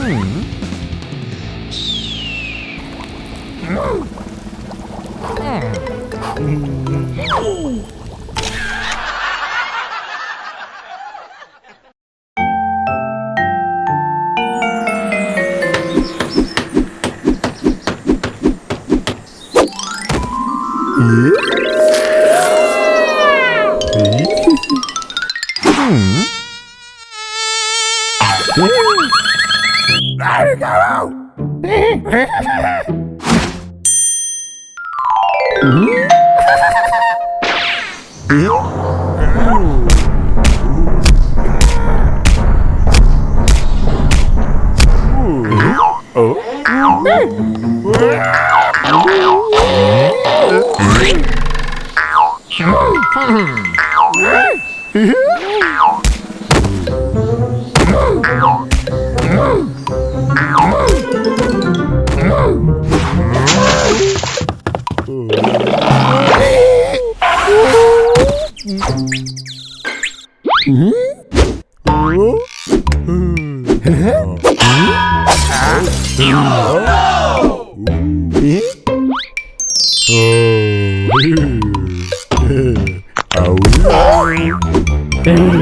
Yeah. Mm-hmm.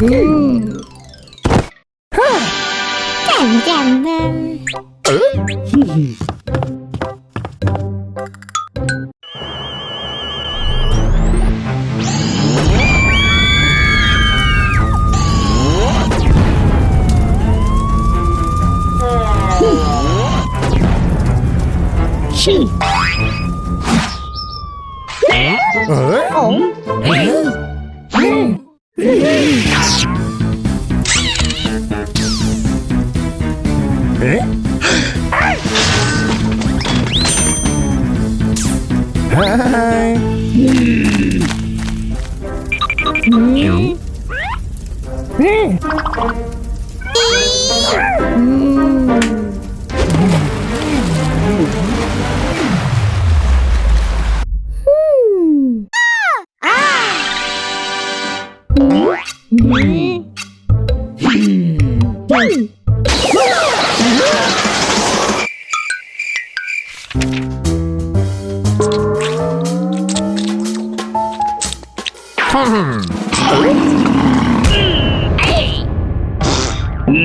짠 아.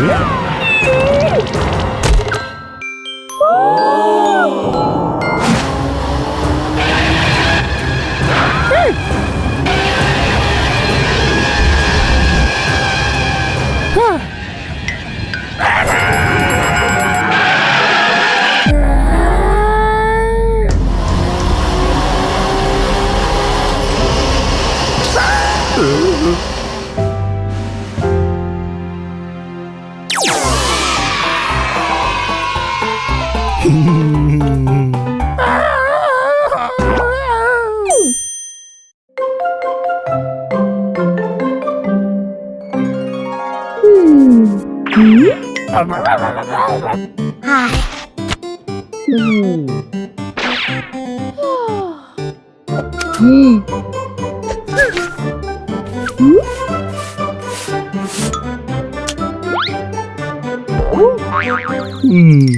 Yeah. Hmm.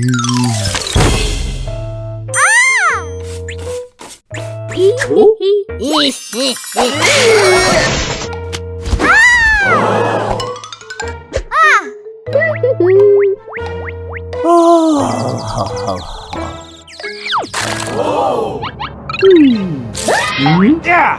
Oh. Whoa. Hmm. Yeah!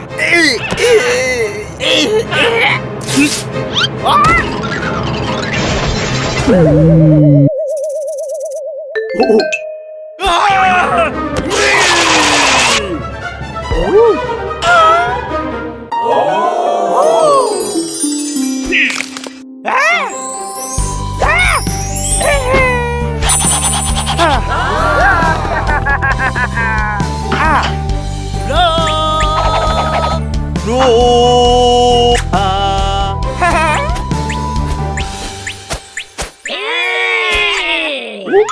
Uhum.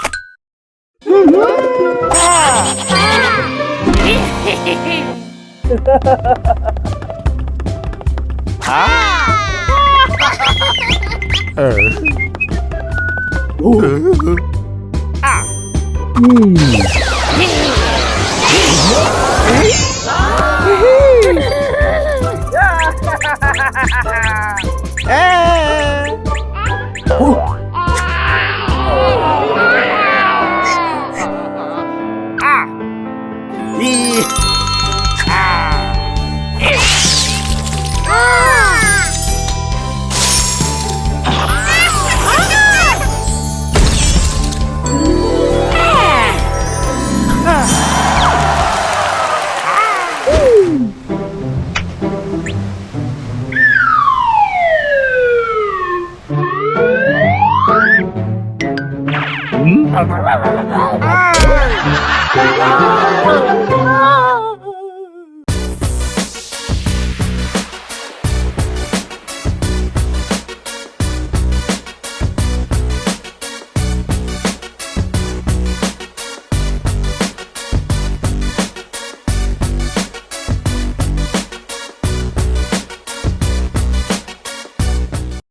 Ah. ah! Ah! Hum! hum.